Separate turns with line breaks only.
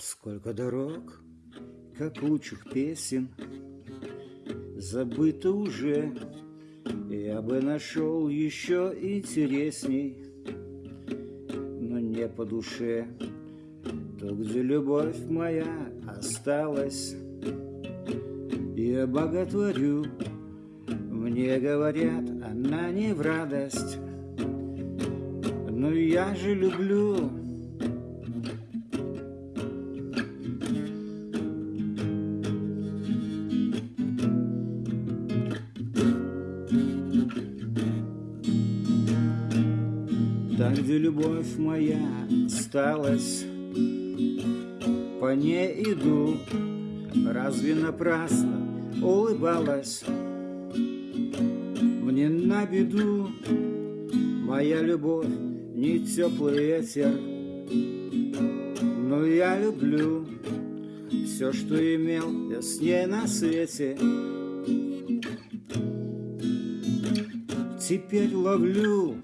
Сколько дорог, капучих песен Забыто уже. Я бы нашел еще интересней Но не по душе. То, где любовь моя осталась Я боготворю. Мне говорят, она не в радость. Но я же люблю Там, где любовь моя осталась, По ней иду, разве напрасно улыбалась? Мне на беду моя любовь не теплый ветер, Но я люблю все, что имел я с ней на свете. Теперь ловлю